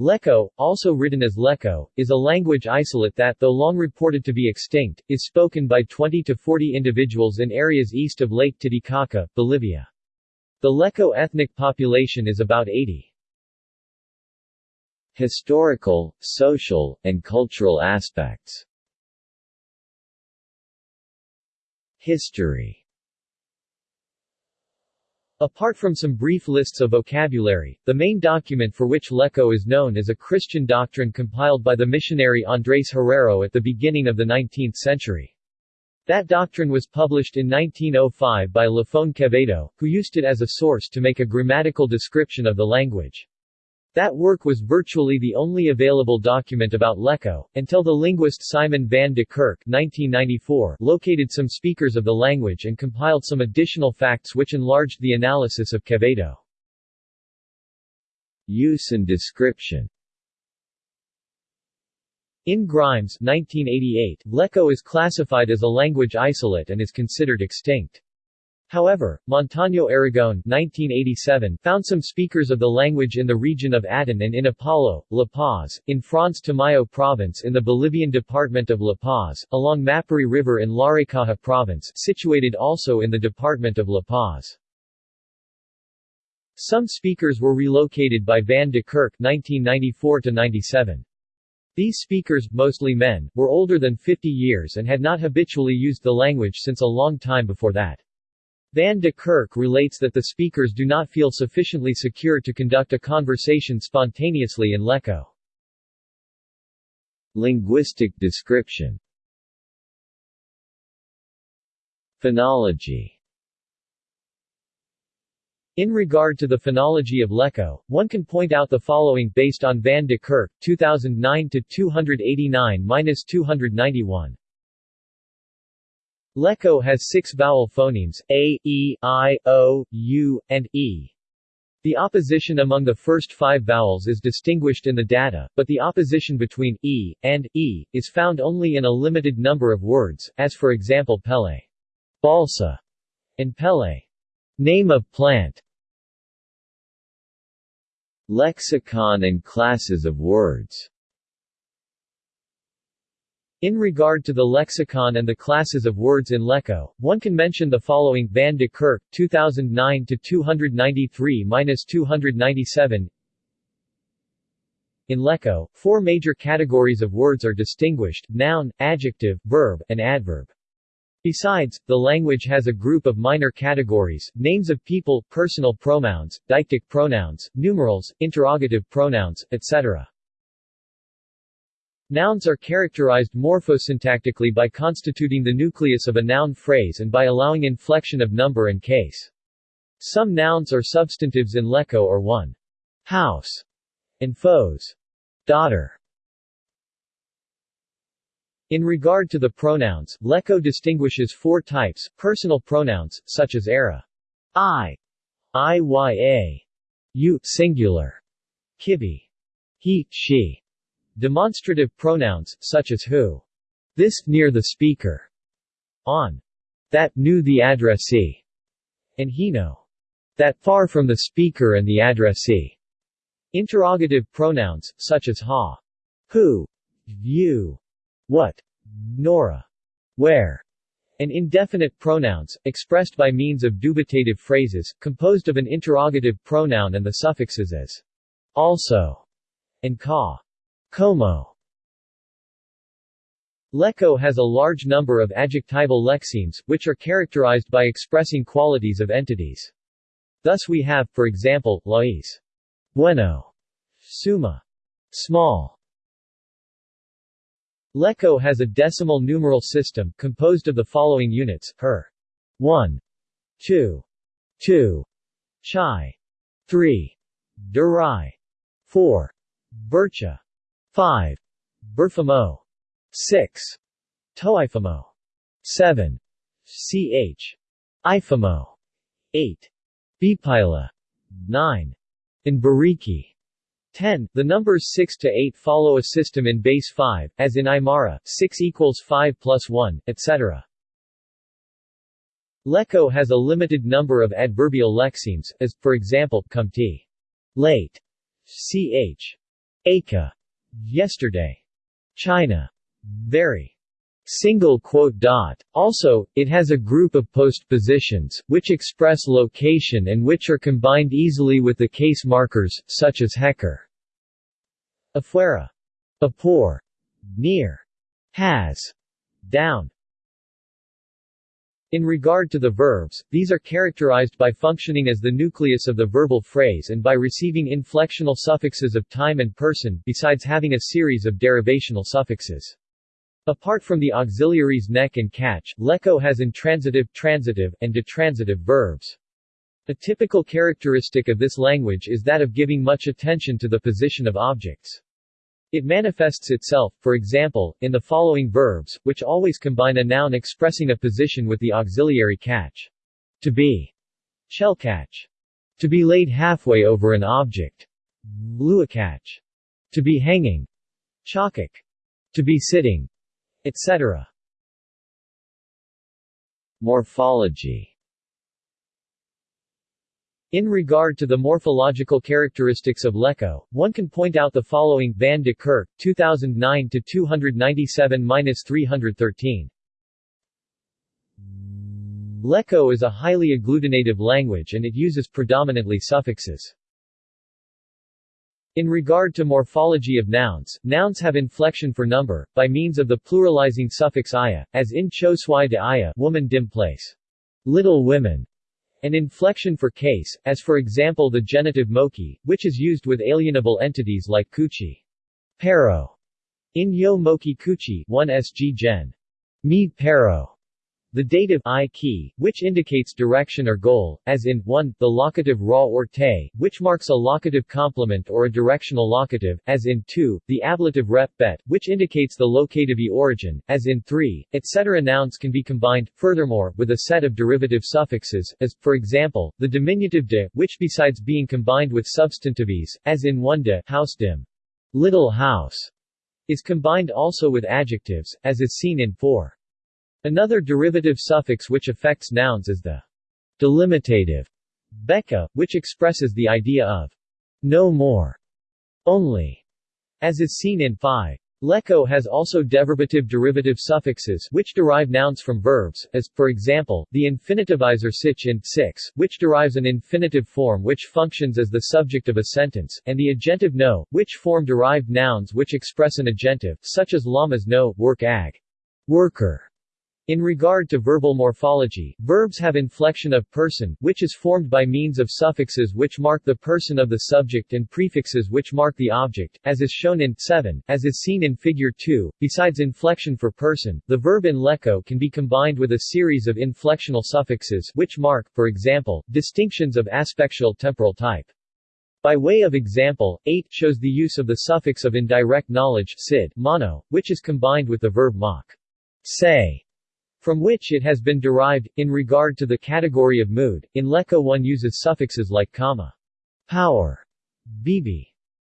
Lecco, also written as Lecco, is a language isolate that, though long reported to be extinct, is spoken by 20 to 40 individuals in areas east of Lake Titicaca, Bolivia. The Lecco ethnic population is about 80. Historical, social, and cultural aspects History Apart from some brief lists of vocabulary, the main document for which Lecco is known is a Christian doctrine compiled by the missionary Andrés Herrero at the beginning of the 19th century. That doctrine was published in 1905 by Lafone Quevedo, who used it as a source to make a grammatical description of the language. That work was virtually the only available document about Lecco, until the linguist Simon van de Kerk 1994 located some speakers of the language and compiled some additional facts which enlarged the analysis of Quevedo. Use and description In Grimes 1988, Lecco is classified as a language isolate and is considered extinct. However, Montaño Aragon 1987 found some speakers of the language in the region of Aten and in Apolo, La Paz, in Franz Tamayo province in the Bolivian department of La Paz, along Mapiri River in Larecaja province situated also in the department of La Paz. Some speakers were relocated by Van de Kerk 1994-97. These speakers, mostly men, were older than 50 years and had not habitually used the language since a long time before that. Van de Kerk relates that the speakers do not feel sufficiently secure to conduct a conversation spontaneously in Lecco. Linguistic description Phonology In regard to the phonology of Lecco, one can point out the following based on Van de Kerk, 2009-289-291. Lecco has six vowel phonemes, a, e, i, o, u, and e. The opposition among the first five vowels is distinguished in the data, but the opposition between e and e is found only in a limited number of words, as for example pele, balsa, and pele, name of plant. Lexicon and classes of words in regard to the lexicon and the classes of words in Lecco, one can mention the following Van de Kerk, 2009-293-297 In Lecco, four major categories of words are distinguished, noun, adjective, verb, and adverb. Besides, the language has a group of minor categories, names of people, personal pronouns, deictic pronouns, numerals, interrogative pronouns, etc. Nouns are characterized morphosyntactically by constituting the nucleus of a noun phrase and by allowing inflection of number and case. Some nouns are substantives in Lecco or one. House and foes. Daughter. In regard to the pronouns, Lecco distinguishes four types, personal pronouns, such as era. I, iya, you singular, kibi, he, she, Demonstrative pronouns, such as who, this, near the speaker, on, that, knew the addressee, and he know, that, far from the speaker and the addressee. Interrogative pronouns, such as ha, who, you, what, nora, where, and indefinite pronouns, expressed by means of dubitative phrases, composed of an interrogative pronoun and the suffixes as also and ka. Como Lecco has a large number of adjectival lexemes, which are characterized by expressing qualities of entities. Thus we have, for example, lais, bueno, suma, small. Lecco has a decimal numeral system, composed of the following units, her, 1, 2, 2, chai, 3, durai, 4, bircha, 5. Berfamo. 6. Toifamo. 7. Ch. Ifamo. 8. Bipila. 9. In Bariki. 10. The numbers 6 to 8 follow a system in base 5, as in Aymara, 6 equals 5 plus 1, etc. Lecco has a limited number of adverbial lexemes, as, for example, kumti. Late. Ch. Aka. Yesterday. China. Very. Single quote dot. Also, it has a group of postpositions, which express location and which are combined easily with the case markers, such as hecker. Afuera. Apor. Near. Has. Down. In regard to the verbs, these are characterized by functioning as the nucleus of the verbal phrase and by receiving inflectional suffixes of time and person, besides having a series of derivational suffixes. Apart from the auxiliaries neck and catch, Lecco has intransitive, transitive, and detransitive verbs. A typical characteristic of this language is that of giving much attention to the position of objects. It manifests itself, for example, in the following verbs, which always combine a noun expressing a position with the auxiliary catch. To be. Shell catch. To be laid halfway over an object. Luakatch. To be hanging. Chakak. To be sitting. Etc. Morphology in regard to the morphological characteristics of Lecco, one can point out the following Van de Kerk, 2009-297-313. Lecco is a highly agglutinative language and it uses predominantly suffixes. In regard to morphology of nouns, nouns have inflection for number, by means of the pluralizing suffix aya, as in cho swai de aya woman dim place. Little women, an inflection for case, as for example the genitive moki, which is used with alienable entities like kuchi. Pero. In yo moki kuchi 1 sg gen. Mi pero. The dative i key, which indicates direction or goal, as in 1, the locative ra or te, which marks a locative complement or a directional locative, as in 2, the ablative rep bet, which indicates the locative e origin, as in 3, etc. Nouns can be combined, furthermore, with a set of derivative suffixes, as, for example, the diminutive de, which besides being combined with substantives, as in 1 de, house dim, little house, is combined also with adjectives, as is seen in 4. Another derivative suffix which affects nouns is the delimitative beka, which expresses the idea of no more, only, as is seen in phi. Lecco has also deverbative derivative suffixes which derive nouns from verbs, as, for example, the infinitivizer sich in 6, which derives an infinitive form which functions as the subject of a sentence, and the agentive no, which form derived nouns which express an agentive, such as lamas no, work ag, worker, in regard to verbal morphology, verbs have inflection of person, which is formed by means of suffixes which mark the person of the subject and prefixes which mark the object, as is shown in 7, as is seen in Figure 2. Besides inflection for person, the verb in lecco can be combined with a series of inflectional suffixes which mark, for example, distinctions of aspectual temporal type. By way of example, 8 shows the use of the suffix of indirect knowledge sid, mono, which is combined with the verb mock, Say from which it has been derived. In regard to the category of mood, in Lecco one uses suffixes like comma, power, bb,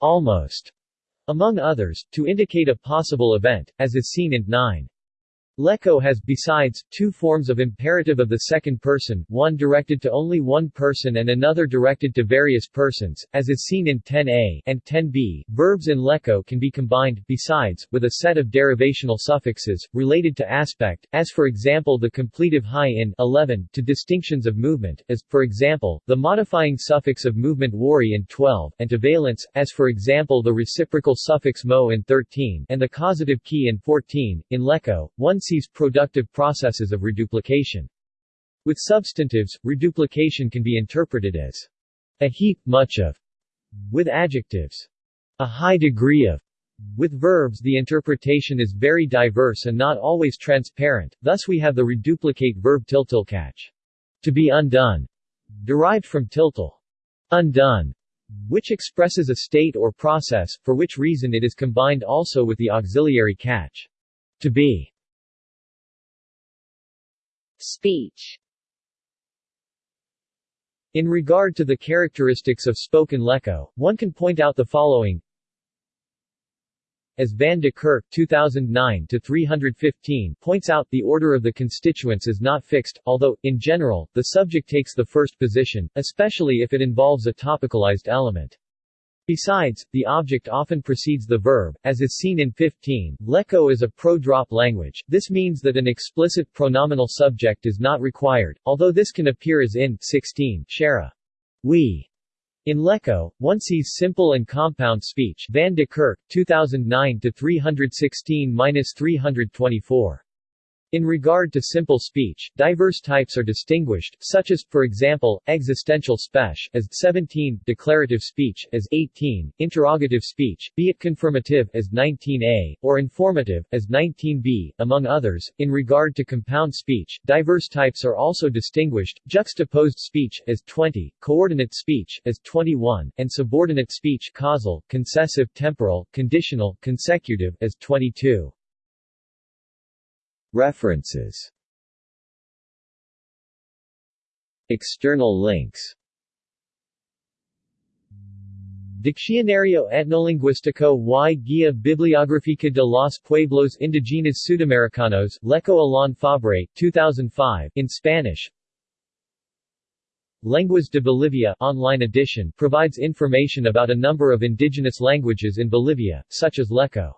almost, among others, to indicate a possible event, as is seen in 9. Lecco has, besides, two forms of imperative of the second person, one directed to only one person and another directed to various persons, as is seen in 10a and 10b. Verbs in Lecco can be combined, besides, with a set of derivational suffixes, related to aspect, as for example the completive high in 11, to distinctions of movement, as, for example, the modifying suffix of movement wari in 12, and to valence, as for example the reciprocal suffix mo in 13, and the causative key in 14. In Lecco, one productive processes of reduplication. With substantives, reduplication can be interpreted as a heap, much of, with adjectives, a high degree of. With verbs the interpretation is very diverse and not always transparent, thus we have the reduplicate verb tiltilkatch, to be undone, derived from tiltil, undone, which expresses a state or process, for which reason it is combined also with the auxiliary catch, to be. Speech In regard to the characteristics of spoken Lecco, one can point out the following as Van de Kerk 2009-315 points out, the order of the constituents is not fixed, although, in general, the subject takes the first position, especially if it involves a topicalized element. Besides, the object often precedes the verb, as is seen in 15. Lecco is a pro-drop language, this means that an explicit pronominal subject is not required, although this can appear as in 16. Shara. We. In Lecco, one sees simple and compound speech Van de Kerk, 2009-316-324. In regard to simple speech, diverse types are distinguished, such as, for example, existential speech as 17, declarative speech as 18, interrogative speech, be it confirmative as 19a, or informative as 19b, among others. In regard to compound speech, diverse types are also distinguished, juxtaposed speech as 20, coordinate speech as 21, and subordinate speech causal, concessive temporal, conditional, consecutive as 22. References. External links. Diccionario Etnolingüístico y Guía Bibliográfica de los Pueblos Indígenas Sudamericanos, Lecco Alain Fabre, 2005, in Spanish. Lenguas de Bolivia online edition provides information about a number of indigenous languages in Bolivia, such as Lecco.